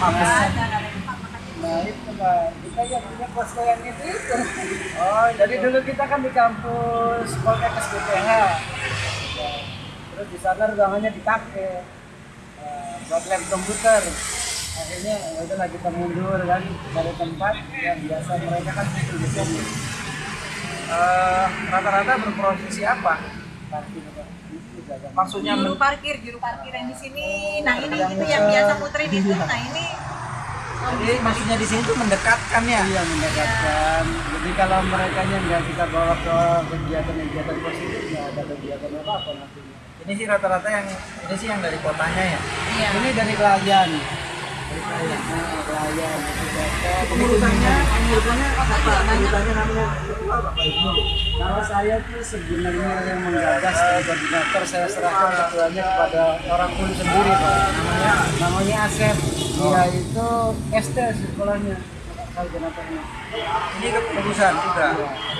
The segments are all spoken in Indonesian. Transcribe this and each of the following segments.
Nah itu kita yang punya kos yang itu itu. Oh, Jadi dulu kita kan di kampus Poltekkes BPH. Ya, Terus di sana ruangannya dipakai eh, buat lab komputer. Akhirnya ya udahlah kita mundur kan dari tempat yang biasa mereka kan itu di eh, rata-rata berprofesi apa? Maksudnya juru parkir, juru parkir yang di sini. Nah ini Yang itu yang biasa muterin itu. Nah ini jadi maksudnya di sini tuh mendekatkan ya? Iya mendekatkan. Jadi kalau mereka nya nggak kita bawa ke kegiatan-kegiatan positif, nggak ada kegiatan apa apa nantinya. Ini sih rata-rata yang ini sih yang dari kotanya ya. iya. Ini dari klien. Dari klien. Nah, klien. Itu cocok. Apa? Namanya Nama saya tuh sebenarnya yang menggagas dari koordinator saya serahkan ketuanya kepada orang pun sendiri pak. Namanya namanya Asep. Dia itu ST sekolahnya koordinatornya. ini kepengurusan juga.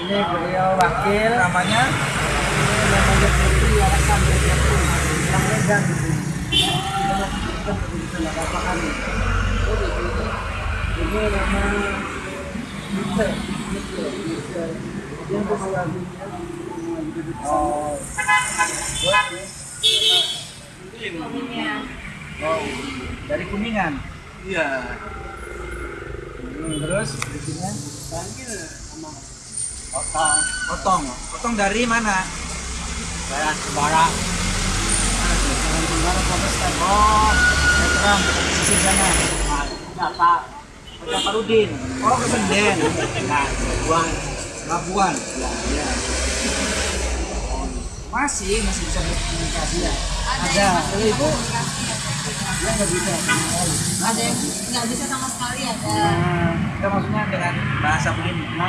Ini beliau wakil. Namanya Ini namanya Putri Alasan Berjatuh. Orang Medan. Kita masih kita begitu nggak apa-apa. Oh, gitu. Ini nama Oh. Dari Kuningan. Iya. Hmm, terus bikinnya panggil sama otong. Otong. Otong dari mana? Saya Sembara. Jangan Sembara Polrestabes. Oh, veteran sisi sana. Nah, Pak. Pak Parudin. Oh, ke Senden. Nah. Labuan. Ya, ya. Masih, masih bisa berkomunikasi ya. Ada Ada. ibu, dia nggak bisa. Ada yang nggak bisa sama sekali ada. Nah, Kita maksudnya dengan bahasa begini. nama.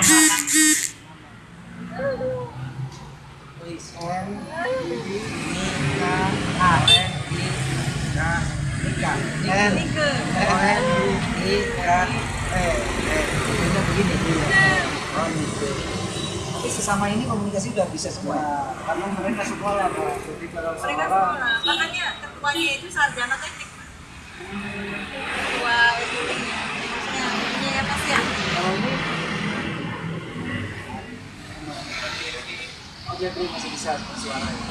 Tulis N, I, K, A, N, I, K, Nika. I, K, E, E. Ini begini. Oh, gitu. Tapi sesama ini komunikasi udah bisa semua. Nah, karena mereka sekolah Pak. Jadi kalau Mereka sekolah. Makanya ketuanya itu sarjana teknik. Ketua FUI-nya. Maksudnya ininya ya pasti ya. kalau ini oh dia tuh masih bisa bersuara ya.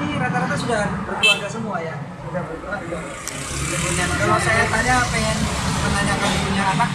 Ini rata-rata sudah berkeluarga semua ya. Kalau saya tanya pengen menanyakan punya anak?